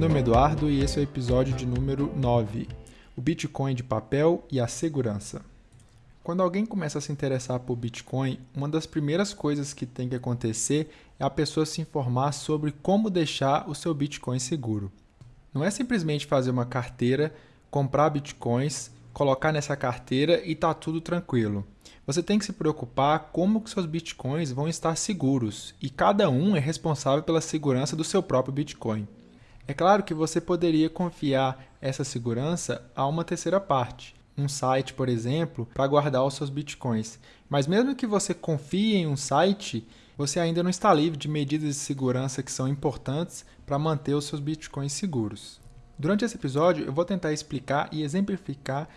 Nome é Eduardo e esse é o episódio de número 9, o Bitcoin de papel e a segurança. Quando alguém começa a se interessar por Bitcoin, uma das primeiras coisas que tem que acontecer é a pessoa se informar sobre como deixar o seu Bitcoin seguro. Não é simplesmente fazer uma carteira, comprar Bitcoins, colocar nessa carteira e tá tudo tranquilo. Você tem que se preocupar como que seus Bitcoins vão estar seguros e cada um é responsável pela segurança do seu próprio Bitcoin. É claro que você poderia confiar essa segurança a uma terceira parte, um site, por exemplo, para guardar os seus bitcoins. Mas mesmo que você confie em um site, você ainda não está livre de medidas de segurança que são importantes para manter os seus bitcoins seguros. Durante esse episódio, eu vou tentar explicar e exemplificar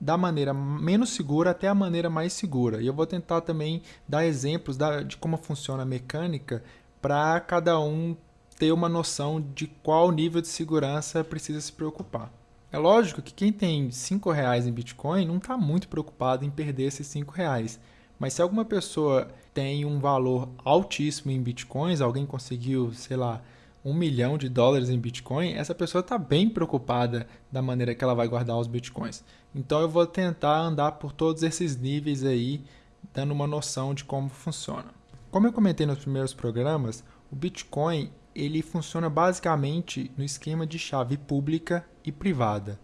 da maneira menos segura até a maneira mais segura. E eu vou tentar também dar exemplos de como funciona a mecânica para cada um ter uma noção de qual nível de segurança precisa se preocupar. É lógico que quem tem R$ reais em Bitcoin não está muito preocupado em perder esses R$ reais. Mas se alguma pessoa tem um valor altíssimo em Bitcoins, alguém conseguiu, sei lá, um milhão de dólares em Bitcoin, essa pessoa está bem preocupada da maneira que ela vai guardar os Bitcoins. Então eu vou tentar andar por todos esses níveis aí, dando uma noção de como funciona. Como eu comentei nos primeiros programas, o Bitcoin ele funciona basicamente no esquema de chave pública e privada.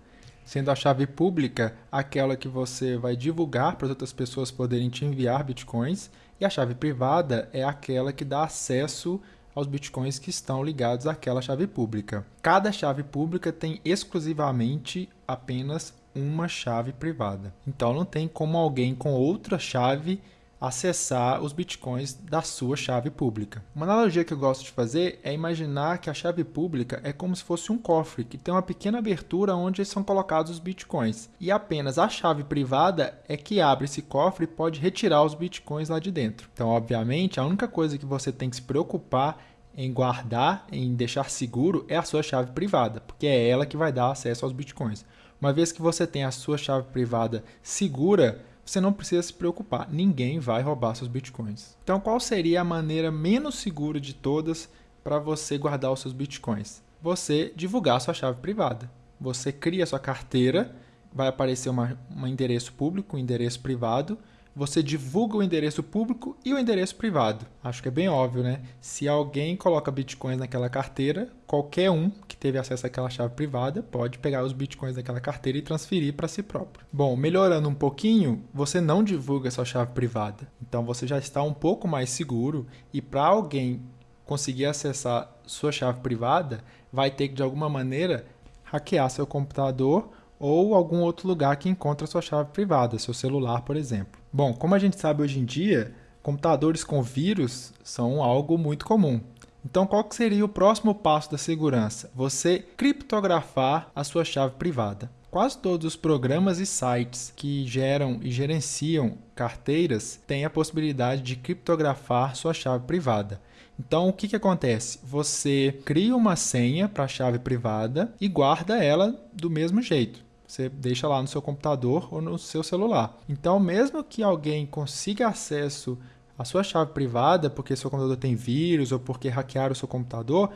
Sendo a chave pública aquela que você vai divulgar para as outras pessoas poderem te enviar bitcoins, e a chave privada é aquela que dá acesso aos bitcoins que estão ligados àquela chave pública. Cada chave pública tem exclusivamente apenas uma chave privada. Então não tem como alguém com outra chave acessar os bitcoins da sua chave pública. Uma analogia que eu gosto de fazer é imaginar que a chave pública é como se fosse um cofre que tem uma pequena abertura onde são colocados os bitcoins. E apenas a chave privada é que abre esse cofre e pode retirar os bitcoins lá de dentro. Então, obviamente, a única coisa que você tem que se preocupar em guardar, em deixar seguro, é a sua chave privada, porque é ela que vai dar acesso aos bitcoins. Uma vez que você tem a sua chave privada segura, você não precisa se preocupar, ninguém vai roubar seus bitcoins. Então, qual seria a maneira menos segura de todas para você guardar os seus bitcoins? Você divulgar sua chave privada. Você cria sua carteira, vai aparecer um endereço público, um endereço privado, você divulga o endereço público e o endereço privado. Acho que é bem óbvio, né? Se alguém coloca bitcoins naquela carteira, qualquer um que teve acesso àquela chave privada pode pegar os bitcoins daquela carteira e transferir para si próprio. Bom, melhorando um pouquinho, você não divulga sua chave privada. Então você já está um pouco mais seguro e para alguém conseguir acessar sua chave privada, vai ter que de alguma maneira hackear seu computador ou algum outro lugar que encontra sua chave privada, seu celular, por exemplo. Bom, como a gente sabe hoje em dia, computadores com vírus são algo muito comum. Então, qual seria o próximo passo da segurança? Você criptografar a sua chave privada. Quase todos os programas e sites que geram e gerenciam carteiras têm a possibilidade de criptografar sua chave privada. Então, o que, que acontece? Você cria uma senha para a chave privada e guarda ela do mesmo jeito. Você deixa lá no seu computador ou no seu celular. Então, mesmo que alguém consiga acesso à sua chave privada, porque seu computador tem vírus ou porque hackearam o seu computador,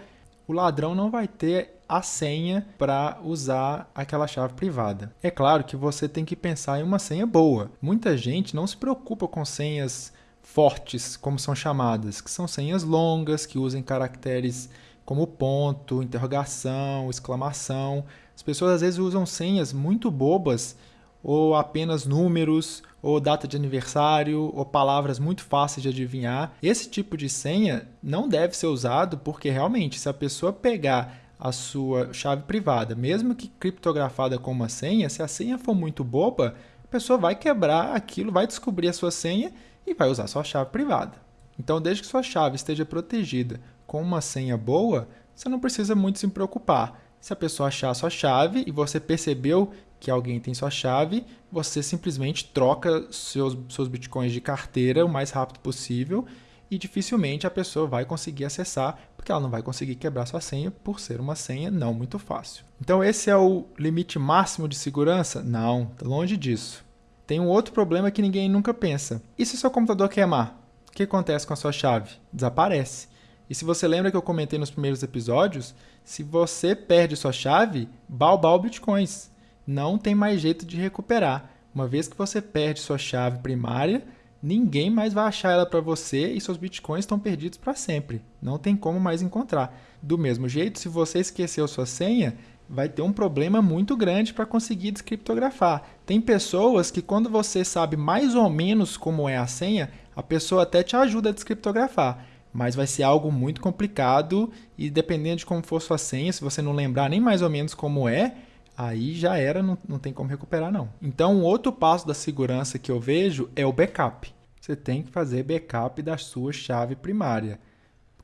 o ladrão não vai ter a senha para usar aquela chave privada. É claro que você tem que pensar em uma senha boa. Muita gente não se preocupa com senhas fortes, como são chamadas, que são senhas longas, que usem caracteres como ponto, interrogação, exclamação. As pessoas às vezes usam senhas muito bobas ou apenas números, ou data de aniversário, ou palavras muito fáceis de adivinhar. Esse tipo de senha não deve ser usado porque realmente, se a pessoa pegar a sua chave privada, mesmo que criptografada com uma senha, se a senha for muito boba, a pessoa vai quebrar aquilo, vai descobrir a sua senha e vai usar sua chave privada. Então, desde que sua chave esteja protegida com uma senha boa, você não precisa muito se preocupar. Se a pessoa achar a sua chave e você percebeu que alguém tem sua chave, você simplesmente troca seus, seus bitcoins de carteira o mais rápido possível e dificilmente a pessoa vai conseguir acessar, porque ela não vai conseguir quebrar sua senha por ser uma senha não muito fácil. Então esse é o limite máximo de segurança? Não, longe disso. Tem um outro problema que ninguém nunca pensa. E se seu computador queimar? O que acontece com a sua chave? Desaparece. E se você lembra que eu comentei nos primeiros episódios, se você perde sua chave, balbal bitcoins. Não tem mais jeito de recuperar. Uma vez que você perde sua chave primária, ninguém mais vai achar ela para você e seus bitcoins estão perdidos para sempre. Não tem como mais encontrar. Do mesmo jeito, se você esqueceu sua senha, vai ter um problema muito grande para conseguir descriptografar. Tem pessoas que quando você sabe mais ou menos como é a senha, a pessoa até te ajuda a descriptografar, mas vai ser algo muito complicado e dependendo de como for sua senha, se você não lembrar nem mais ou menos como é, aí já era, não, não tem como recuperar não. Então, um outro passo da segurança que eu vejo é o backup. Você tem que fazer backup da sua chave primária.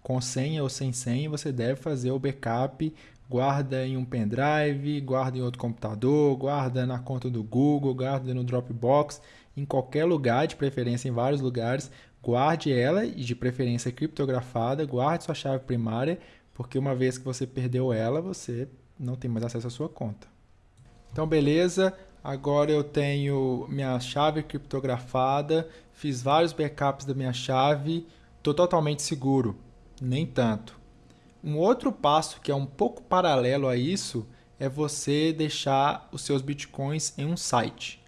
Com senha ou sem senha, você deve fazer o backup guarda em um pendrive, guarda em outro computador, guarda na conta do Google, guarda no Dropbox, em qualquer lugar, de preferência em vários lugares, guarde ela e de preferência criptografada, guarde sua chave primária, porque uma vez que você perdeu ela, você não tem mais acesso à sua conta. Então, beleza, agora eu tenho minha chave criptografada, fiz vários backups da minha chave, estou totalmente seguro. Nem tanto. Um outro passo que é um pouco paralelo a isso é você deixar os seus bitcoins em um site.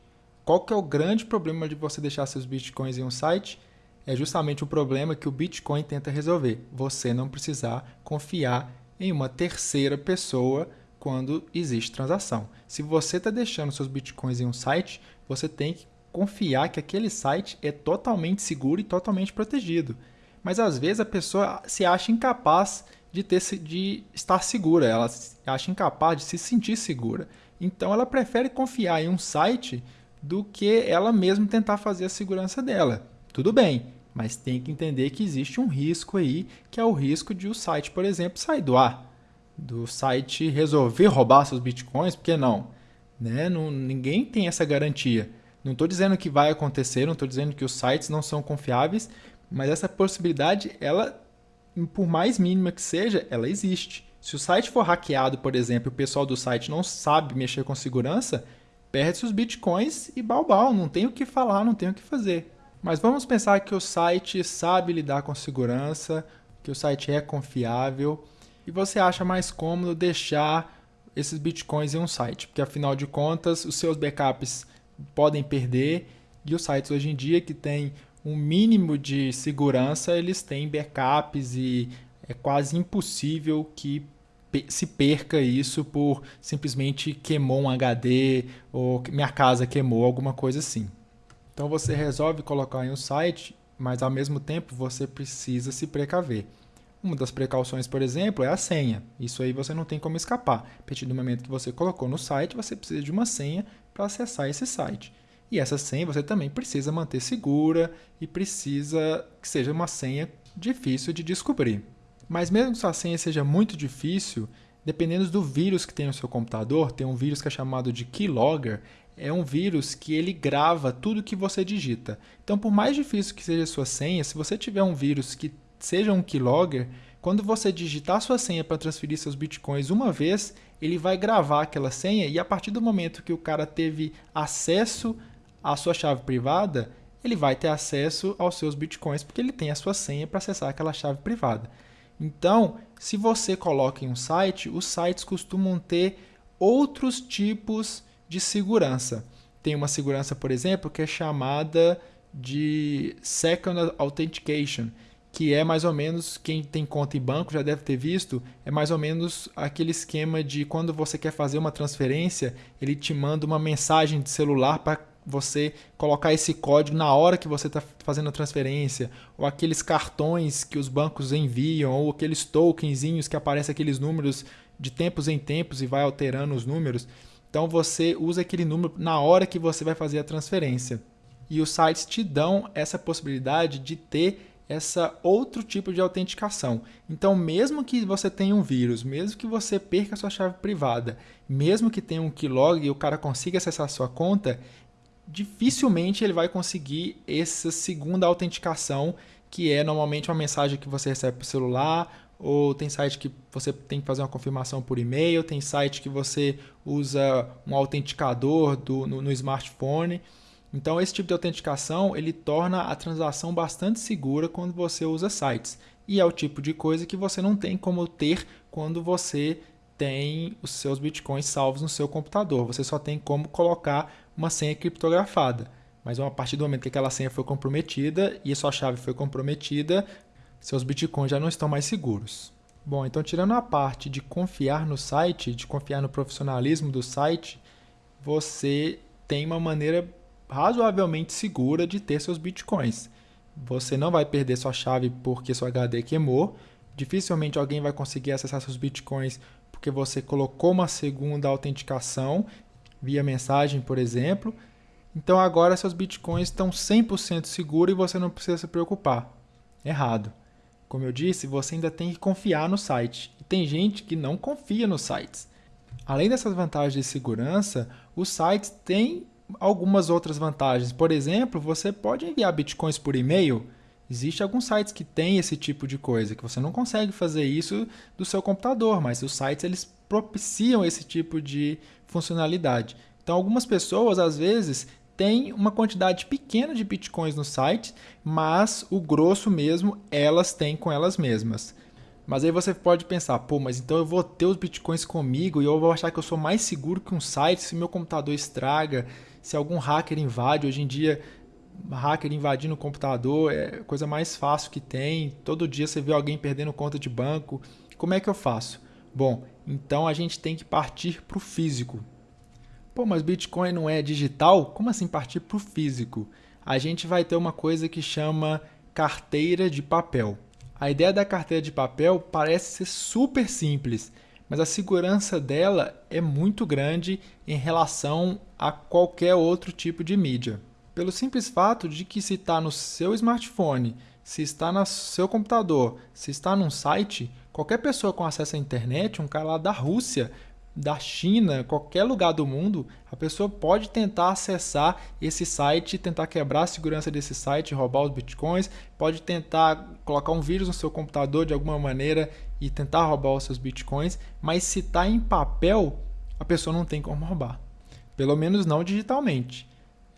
Qual que é o grande problema de você deixar seus bitcoins em um site? É justamente o problema que o Bitcoin tenta resolver. Você não precisar confiar em uma terceira pessoa quando existe transação. Se você está deixando seus bitcoins em um site, você tem que confiar que aquele site é totalmente seguro e totalmente protegido. Mas às vezes a pessoa se acha incapaz de, ter, de estar segura, ela acha incapaz de se sentir segura. Então ela prefere confiar em um site do que ela mesma tentar fazer a segurança dela. Tudo bem, mas tem que entender que existe um risco aí, que é o risco de o site, por exemplo, sair do ar. Do site resolver roubar seus bitcoins, por que não? Né? não ninguém tem essa garantia. Não estou dizendo que vai acontecer, não estou dizendo que os sites não são confiáveis, mas essa possibilidade ela por mais mínima que seja, ela existe. Se o site for hackeado, por exemplo, e o pessoal do site não sabe mexer com segurança, perde-se os bitcoins e balbal, não tem o que falar, não tem o que fazer. Mas vamos pensar que o site sabe lidar com segurança, que o site é confiável. E você acha mais cômodo deixar esses bitcoins em um site, porque afinal de contas os seus backups podem perder. E os sites hoje em dia que têm um mínimo de segurança, eles têm backups e é quase impossível que se perca isso por simplesmente queimou um HD ou minha casa queimou, alguma coisa assim. Então você resolve colocar em um site, mas ao mesmo tempo você precisa se precaver. Uma das precauções, por exemplo, é a senha. Isso aí você não tem como escapar. A partir do momento que você colocou no site, você precisa de uma senha para acessar esse site. E essa senha você também precisa manter segura e precisa que seja uma senha difícil de descobrir. Mas mesmo que sua senha seja muito difícil, dependendo do vírus que tem no seu computador, tem um vírus que é chamado de keylogger, é um vírus que ele grava tudo que você digita. Então, por mais difícil que seja a sua senha, se você tiver um vírus que seja um keylogger, quando você digitar sua senha para transferir seus bitcoins uma vez, ele vai gravar aquela senha e a partir do momento que o cara teve acesso a sua chave privada, ele vai ter acesso aos seus bitcoins porque ele tem a sua senha para acessar aquela chave privada. Então, se você coloca em um site, os sites costumam ter outros tipos de segurança. Tem uma segurança, por exemplo, que é chamada de Second Authentication, que é mais ou menos, quem tem conta em banco já deve ter visto, é mais ou menos aquele esquema de quando você quer fazer uma transferência, ele te manda uma mensagem de celular para você colocar esse código na hora que você está fazendo a transferência, ou aqueles cartões que os bancos enviam, ou aqueles tokenzinhos que aparecem aqueles números de tempos em tempos e vai alterando os números. Então você usa aquele número na hora que você vai fazer a transferência. E os sites te dão essa possibilidade de ter essa outro tipo de autenticação. Então, mesmo que você tenha um vírus, mesmo que você perca sua chave privada, mesmo que tenha um keylog e o cara consiga acessar a sua conta, dificilmente ele vai conseguir essa segunda autenticação, que é normalmente uma mensagem que você recebe por celular, ou tem site que você tem que fazer uma confirmação por e-mail, tem site que você usa um autenticador do, no, no smartphone. Então, esse tipo de autenticação ele torna a transação bastante segura quando você usa sites. E é o tipo de coisa que você não tem como ter quando você tem os seus bitcoins salvos no seu computador. Você só tem como colocar uma senha criptografada. Mas a partir do momento que aquela senha foi comprometida e a sua chave foi comprometida, seus bitcoins já não estão mais seguros. Bom, então tirando a parte de confiar no site, de confiar no profissionalismo do site, você tem uma maneira razoavelmente segura de ter seus bitcoins. Você não vai perder sua chave porque seu HD queimou. Dificilmente alguém vai conseguir acessar seus bitcoins porque você colocou uma segunda autenticação via mensagem, por exemplo. Então agora seus bitcoins estão 100% seguros e você não precisa se preocupar. Errado. Como eu disse, você ainda tem que confiar no site. E tem gente que não confia nos sites. Além dessas vantagens de segurança, os sites têm algumas outras vantagens. Por exemplo, você pode enviar bitcoins por e-mail. Existem alguns sites que têm esse tipo de coisa, que você não consegue fazer isso do seu computador, mas os sites eles propiciam esse tipo de funcionalidade. Então, algumas pessoas, às vezes, têm uma quantidade pequena de bitcoins no site, mas o grosso mesmo elas têm com elas mesmas. Mas aí você pode pensar, pô, mas então eu vou ter os bitcoins comigo e eu vou achar que eu sou mais seguro que um site se meu computador estraga, se algum hacker invade. Hoje em dia, hacker invadindo o computador é a coisa mais fácil que tem. Todo dia você vê alguém perdendo conta de banco. Como é que eu faço? Bom, então a gente tem que partir para o físico. Pô, mas Bitcoin não é digital? Como assim partir para o físico? A gente vai ter uma coisa que chama carteira de papel. A ideia da carteira de papel parece ser super simples, mas a segurança dela é muito grande em relação a qualquer outro tipo de mídia. Pelo simples fato de que se está no seu smartphone, se está no seu computador, se está num site, qualquer pessoa com acesso à internet, um cara lá da Rússia, da China, qualquer lugar do mundo, a pessoa pode tentar acessar esse site, tentar quebrar a segurança desse site, roubar os bitcoins, pode tentar colocar um vírus no seu computador de alguma maneira e tentar roubar os seus bitcoins, mas se está em papel, a pessoa não tem como roubar. Pelo menos não digitalmente.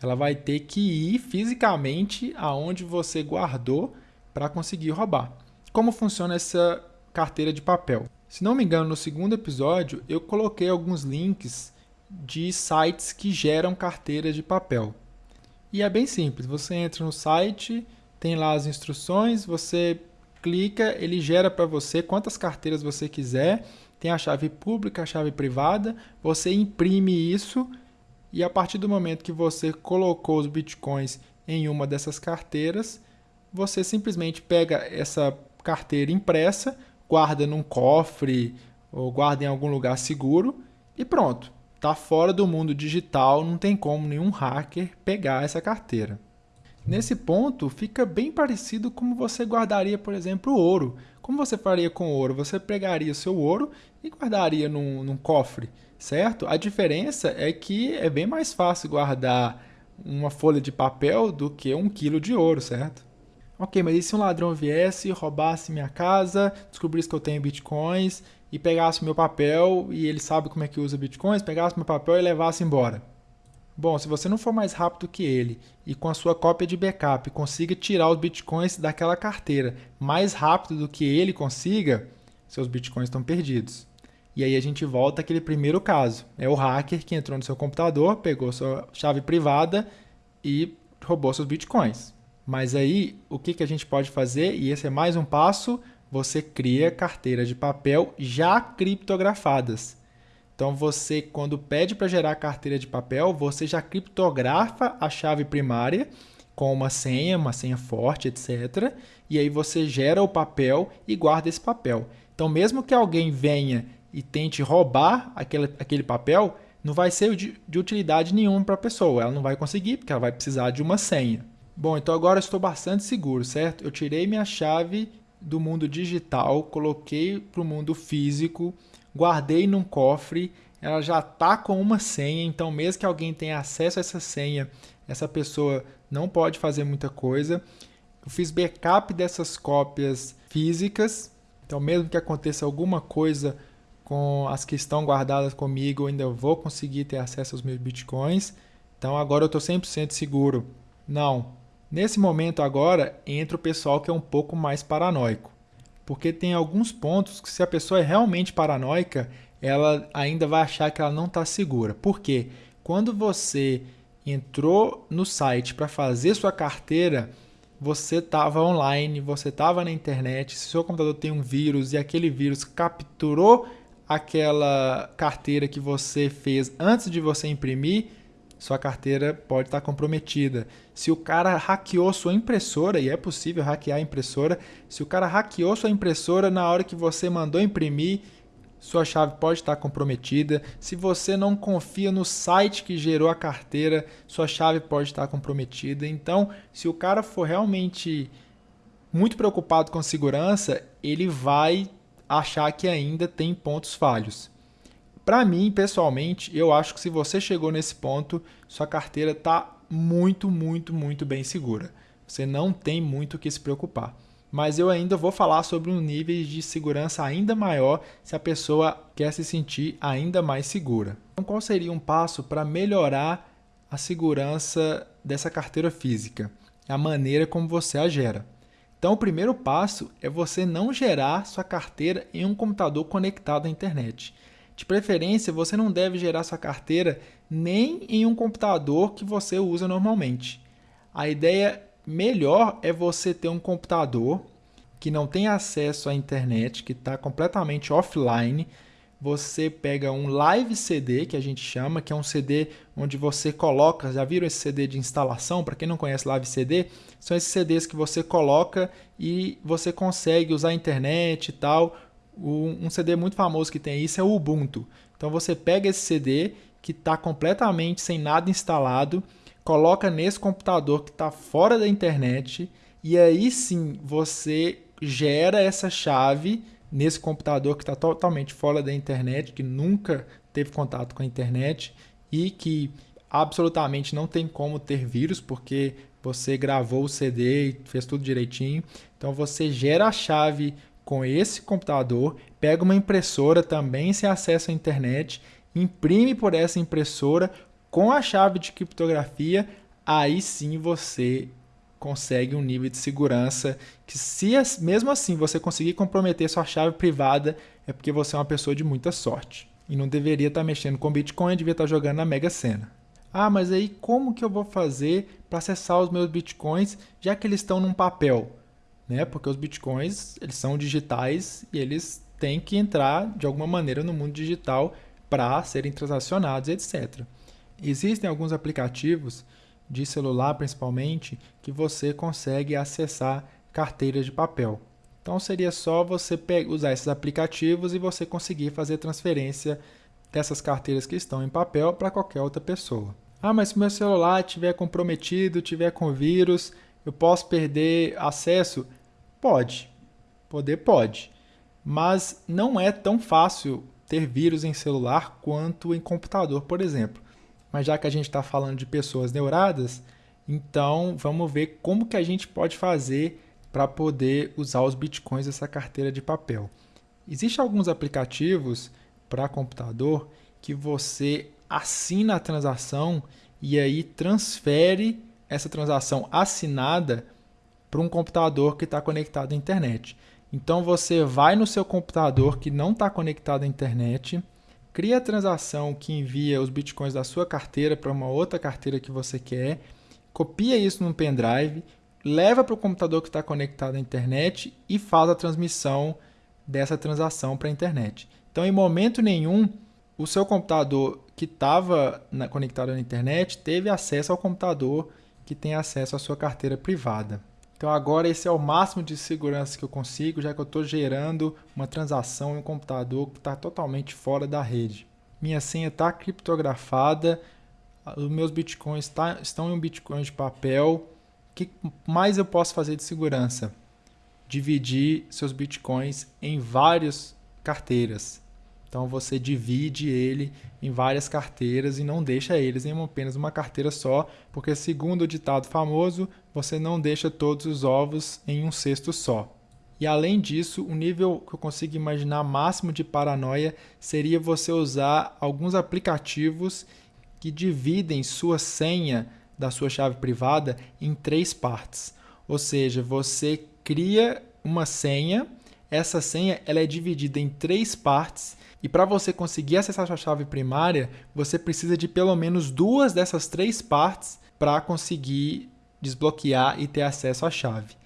Ela vai ter que ir fisicamente aonde você guardou para conseguir roubar. Como funciona essa carteira de papel? Se não me engano, no segundo episódio eu coloquei alguns links de sites que geram carteiras de papel. E é bem simples, você entra no site, tem lá as instruções, você clica, ele gera para você quantas carteiras você quiser, tem a chave pública, a chave privada, você imprime isso e a partir do momento que você colocou os bitcoins em uma dessas carteiras, você simplesmente pega essa carteira impressa, guarda num cofre ou guarda em algum lugar seguro e pronto. Está fora do mundo digital, não tem como nenhum hacker pegar essa carteira. Nesse ponto, fica bem parecido como você guardaria, por exemplo, ouro. Como você faria com ouro? Você pegaria seu ouro e guardaria num, num cofre, certo? A diferença é que é bem mais fácil guardar uma folha de papel do que um quilo de ouro, certo? Ok, mas e se um ladrão viesse, roubasse minha casa, descobrisse que eu tenho bitcoins e pegasse meu papel e ele sabe como é que usa bitcoins, pegasse meu papel e levasse embora? Bom, se você não for mais rápido que ele e com a sua cópia de backup consiga tirar os bitcoins daquela carteira mais rápido do que ele consiga, seus bitcoins estão perdidos. E aí a gente volta àquele primeiro caso. É o hacker que entrou no seu computador, pegou sua chave privada e roubou seus bitcoins. Mas aí, o que, que a gente pode fazer? E esse é mais um passo: você cria carteiras de papel já criptografadas. Então, você, quando pede para gerar carteira de papel, você já criptografa a chave primária com uma senha, uma senha forte, etc. E aí você gera o papel e guarda esse papel. Então, mesmo que alguém venha e tente roubar aquele, aquele papel, não vai ser de, de utilidade nenhuma para a pessoa. Ela não vai conseguir, porque ela vai precisar de uma senha. Bom, então agora estou bastante seguro, certo? Eu tirei minha chave do mundo digital, coloquei para o mundo físico, guardei num cofre, ela já está com uma senha, então mesmo que alguém tenha acesso a essa senha, essa pessoa não pode fazer muita coisa. Eu fiz backup dessas cópias físicas, então mesmo que aconteça alguma coisa com as que estão guardadas comigo, eu ainda vou conseguir ter acesso aos meus bitcoins. Então agora eu estou 100% seguro. Não. Nesse momento agora entra o pessoal que é um pouco mais paranoico. Porque tem alguns pontos que se a pessoa é realmente paranoica, ela ainda vai achar que ela não está segura. Por quê? Quando você entrou no site para fazer sua carteira, você estava online, você estava na internet, se seu computador tem um vírus e aquele vírus capturou aquela carteira que você fez antes de você imprimir, sua carteira pode estar comprometida. Se o cara hackeou sua impressora, e é possível hackear a impressora, se o cara hackeou sua impressora na hora que você mandou imprimir, sua chave pode estar comprometida. Se você não confia no site que gerou a carteira, sua chave pode estar comprometida. Então, se o cara for realmente muito preocupado com segurança, ele vai achar que ainda tem pontos falhos. Para mim, pessoalmente, eu acho que se você chegou nesse ponto, sua carteira está muito, muito, muito bem segura. Você não tem muito o que se preocupar mas eu ainda vou falar sobre um nível de segurança ainda maior se a pessoa quer se sentir ainda mais segura. Então, qual seria um passo para melhorar a segurança dessa carteira física? A maneira como você a gera. Então, o primeiro passo é você não gerar sua carteira em um computador conectado à internet. De preferência, você não deve gerar sua carteira nem em um computador que você usa normalmente. A ideia melhor é você ter um computador que não tem acesso à internet, que está completamente offline. Você pega um live CD, que a gente chama, que é um CD onde você coloca. Já viram esse CD de instalação? Para quem não conhece live CD, são esses CDs que você coloca e você consegue usar a internet e tal. Um CD muito famoso que tem isso é o Ubuntu. Então você pega esse CD que está completamente sem nada instalado coloca nesse computador que está fora da internet e aí sim você gera essa chave nesse computador que está totalmente fora da internet, que nunca teve contato com a internet e que absolutamente não tem como ter vírus, porque você gravou o CD e fez tudo direitinho. Então você gera a chave com esse computador, pega uma impressora também sem acesso à internet, imprime por essa impressora, com a chave de criptografia, aí sim você consegue um nível de segurança que se mesmo assim você conseguir comprometer sua chave privada, é porque você é uma pessoa de muita sorte. E não deveria estar mexendo com Bitcoin, devia estar jogando na Mega Sena. Ah, mas aí como que eu vou fazer para acessar os meus Bitcoins, já que eles estão num papel? Né? Porque os Bitcoins, eles são digitais e eles têm que entrar de alguma maneira no mundo digital para serem transacionados, etc. Existem alguns aplicativos de celular, principalmente, que você consegue acessar carteiras de papel. Então seria só você usar esses aplicativos e você conseguir fazer transferência dessas carteiras que estão em papel para qualquer outra pessoa. Ah, mas se meu celular estiver comprometido, tiver com vírus, eu posso perder acesso? Pode. Poder pode. Mas não é tão fácil ter vírus em celular quanto em computador, por exemplo. Mas já que a gente está falando de pessoas neuradas, então vamos ver como que a gente pode fazer para poder usar os bitcoins dessa carteira de papel. Existem alguns aplicativos para computador que você assina a transação e aí transfere essa transação assinada para um computador que está conectado à internet. Então você vai no seu computador que não está conectado à internet, cria a transação que envia os bitcoins da sua carteira para uma outra carteira que você quer, copia isso num pendrive, leva para o computador que está conectado à internet e faz a transmissão dessa transação para a internet. Então, em momento nenhum, o seu computador que estava conectado à internet teve acesso ao computador que tem acesso à sua carteira privada. Então agora esse é o máximo de segurança que eu consigo, já que eu estou gerando uma transação em um computador que está totalmente fora da rede. Minha senha está criptografada, os meus bitcoins tá, estão em um bitcoin de papel. O que mais eu posso fazer de segurança? Dividir seus bitcoins em várias carteiras. Então você divide ele em várias carteiras e não deixa eles em apenas uma carteira só, porque segundo o ditado famoso, você não deixa todos os ovos em um cesto só. E além disso, o nível que eu consigo imaginar máximo de paranoia seria você usar alguns aplicativos que dividem sua senha da sua chave privada em três partes. Ou seja, você cria uma senha, essa senha ela é dividida em três partes e para você conseguir acessar sua chave primária, você precisa de pelo menos duas dessas três partes para conseguir desbloquear e ter acesso à chave.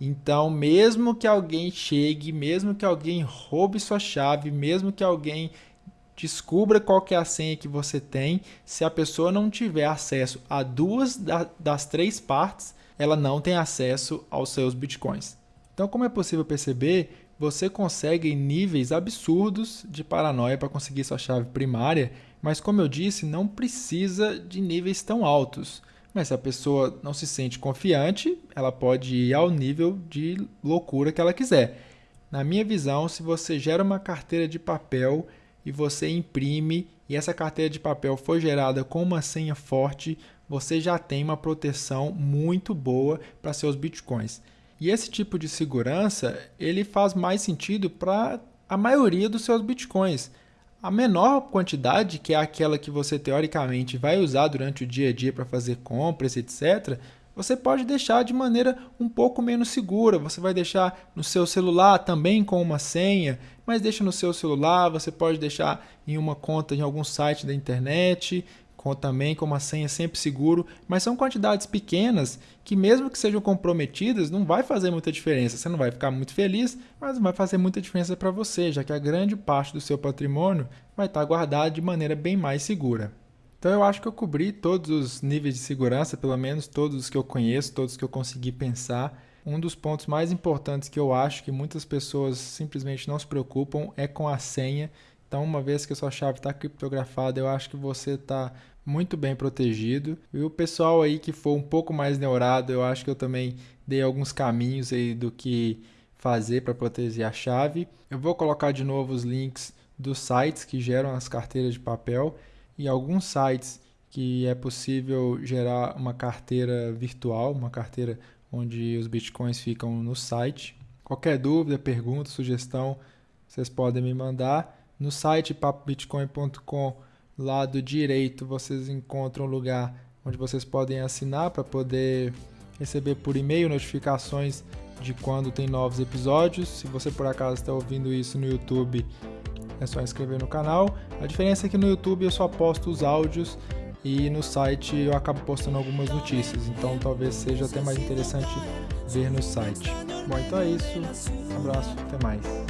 Então, mesmo que alguém chegue, mesmo que alguém roube sua chave, mesmo que alguém descubra qual é a senha que você tem, se a pessoa não tiver acesso a duas das três partes, ela não tem acesso aos seus bitcoins. Então, como é possível perceber, você consegue níveis absurdos de paranoia para conseguir sua chave primária, mas como eu disse, não precisa de níveis tão altos. Mas se a pessoa não se sente confiante, ela pode ir ao nível de loucura que ela quiser. Na minha visão, se você gera uma carteira de papel e você imprime e essa carteira de papel foi gerada com uma senha forte, você já tem uma proteção muito boa para seus bitcoins. E esse tipo de segurança, ele faz mais sentido para a maioria dos seus bitcoins. A menor quantidade, que é aquela que você teoricamente vai usar durante o dia a dia para fazer compras, etc., você pode deixar de maneira um pouco menos segura. Você vai deixar no seu celular também com uma senha, mas deixa no seu celular, você pode deixar em uma conta em algum site da internet, também com uma senha sempre seguro, mas são quantidades pequenas que mesmo que sejam comprometidas, não vai fazer muita diferença. Você não vai ficar muito feliz, mas vai fazer muita diferença para você, já que a grande parte do seu patrimônio vai estar guardado de maneira bem mais segura. Então eu acho que eu cobri todos os níveis de segurança, pelo menos todos os que eu conheço, todos que eu consegui pensar. Um dos pontos mais importantes que eu acho que muitas pessoas simplesmente não se preocupam é com a senha. Então, uma vez que a sua chave está criptografada, eu acho que você está muito bem protegido. E o pessoal aí que for um pouco mais neurado, eu acho que eu também dei alguns caminhos aí do que fazer para proteger a chave. Eu vou colocar de novo os links dos sites que geram as carteiras de papel e alguns sites que é possível gerar uma carteira virtual, uma carteira onde os bitcoins ficam no site. Qualquer dúvida, pergunta, sugestão, vocês podem me mandar no site papobitcoin.com lado direito vocês encontram um lugar onde vocês podem assinar para poder receber por e-mail notificações de quando tem novos episódios. Se você por acaso está ouvindo isso no YouTube, é só inscrever no canal. A diferença é que no YouTube eu só posto os áudios e no site eu acabo postando algumas notícias, então talvez seja até mais interessante ver no site. Bom, então é isso. Um abraço, até mais.